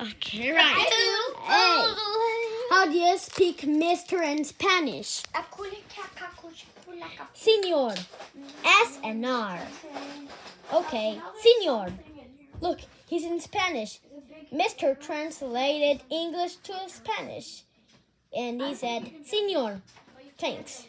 Okay, right. Hey, oh. how do you speak Mr. in Spanish? Senor. S and R. Okay, senor. Look, he's in Spanish. Mr. translated English to Spanish. And he said, Senor. Thanks.